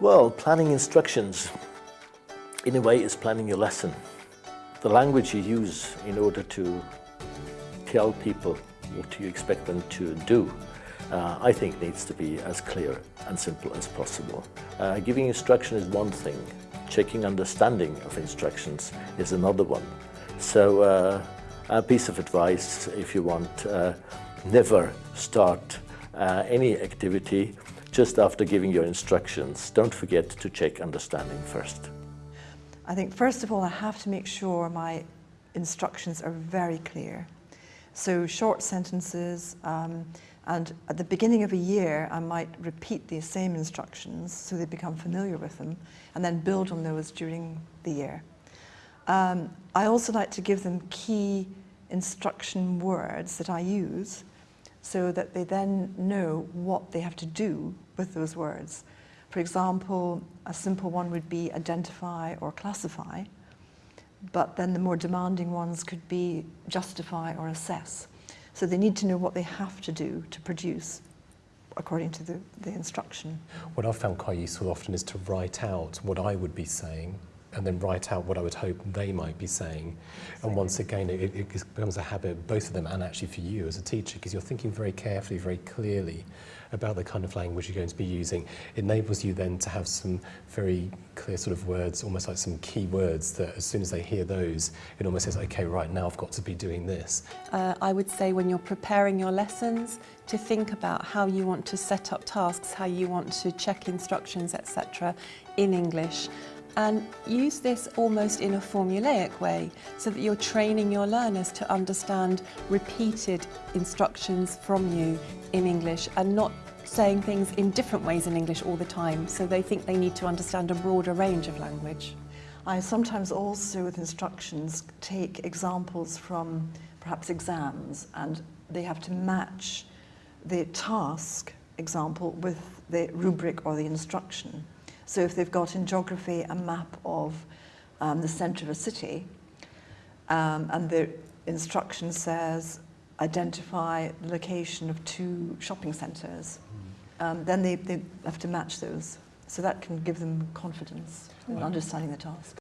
Well, planning instructions, in a way, is planning your lesson. The language you use in order to tell people what you expect them to do, uh, I think needs to be as clear and simple as possible. Uh, giving instruction is one thing, checking understanding of instructions is another one. So uh, a piece of advice, if you want, uh, never start uh, any activity just after giving your instructions. Don't forget to check understanding first. I think first of all I have to make sure my instructions are very clear. So short sentences um, and at the beginning of a year I might repeat these same instructions so they become familiar with them and then build on those during the year. Um, I also like to give them key instruction words that I use so that they then know what they have to do with those words. For example, a simple one would be identify or classify, but then the more demanding ones could be justify or assess. So they need to know what they have to do to produce according to the, the instruction. What I've found quite useful often is to write out what I would be saying and then write out what I would hope they might be saying. And once again, it, it becomes a habit, both of them and actually for you as a teacher, because you're thinking very carefully, very clearly about the kind of language you're going to be using. It enables you then to have some very clear sort of words, almost like some key words that as soon as they hear those, it almost says, okay, right, now I've got to be doing this. Uh, I would say when you're preparing your lessons, to think about how you want to set up tasks, how you want to check instructions, etc. in English and use this almost in a formulaic way so that you're training your learners to understand repeated instructions from you in English and not saying things in different ways in English all the time so they think they need to understand a broader range of language. I sometimes also with instructions take examples from perhaps exams and they have to match the task example with the rubric or the instruction. So if they've got in geography a map of um, the centre of a city um, and the instruction says identify the location of two shopping centres, hmm. um, then they, they have to match those. So that can give them confidence in understanding the task.